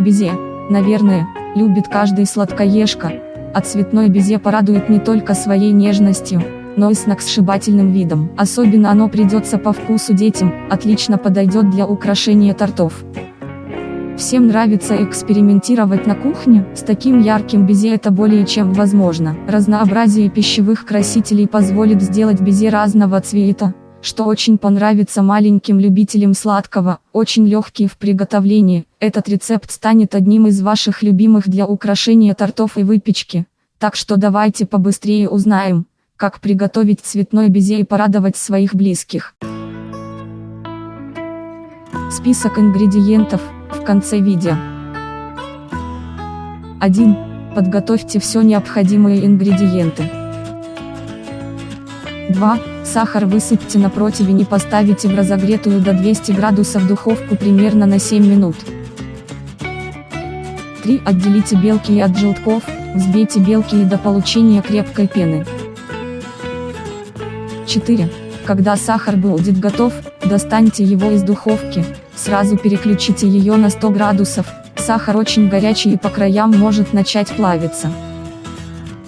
Безе, наверное, любит каждый сладкоежка, а цветное безе порадует не только своей нежностью, но и сногсшибательным видом. Особенно оно придется по вкусу детям, отлично подойдет для украшения тортов. Всем нравится экспериментировать на кухне, с таким ярким безе это более чем возможно. Разнообразие пищевых красителей позволит сделать безе разного цвета, что очень понравится маленьким любителям сладкого, очень легкий в приготовлении. Этот рецепт станет одним из ваших любимых для украшения тортов и выпечки. Так что давайте побыстрее узнаем, как приготовить цветное безе и порадовать своих близких. Список ингредиентов – в конце видео. 1. Подготовьте все необходимые ингредиенты. 2. Сахар высыпьте на противень и поставите в разогретую до 200 градусов духовку примерно на 7 минут. 3. Отделите белки от желтков, взбейте белки до получения крепкой пены. 4. Когда сахар будет готов, достаньте его из духовки, Сразу переключите ее на 100 градусов, сахар очень горячий и по краям может начать плавиться.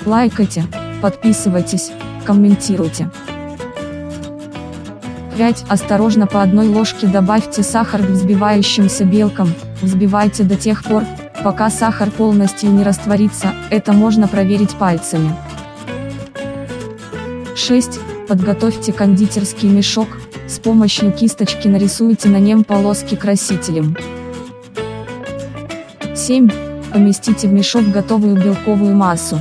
Лайкайте, подписывайтесь, комментируйте. 5. Осторожно по одной ложке добавьте сахар к взбивающимся белкам, взбивайте до тех пор, пока сахар полностью не растворится, это можно проверить пальцами. 6. Подготовьте кондитерский мешок, с помощью кисточки нарисуйте на нем полоски красителем. 7. Поместите в мешок готовую белковую массу.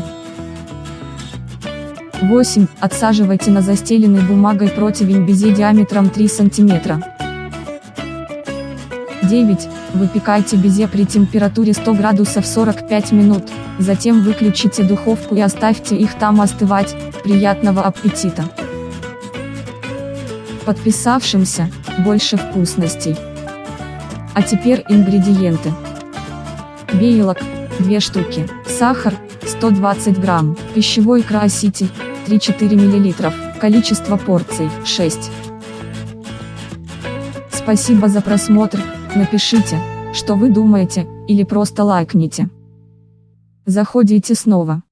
8. Отсаживайте на застеленный бумагой противень безе диаметром 3 см. 9. Выпекайте безе при температуре 100 градусов 45 минут, затем выключите духовку и оставьте их там остывать, приятного аппетита! Подписавшимся, больше вкусностей. А теперь ингредиенты. Белок, 2 штуки, сахар, 120 грамм, пищевой краситель, 3-4 мл, количество порций, 6. Спасибо за просмотр, напишите, что вы думаете, или просто лайкните. Заходите снова.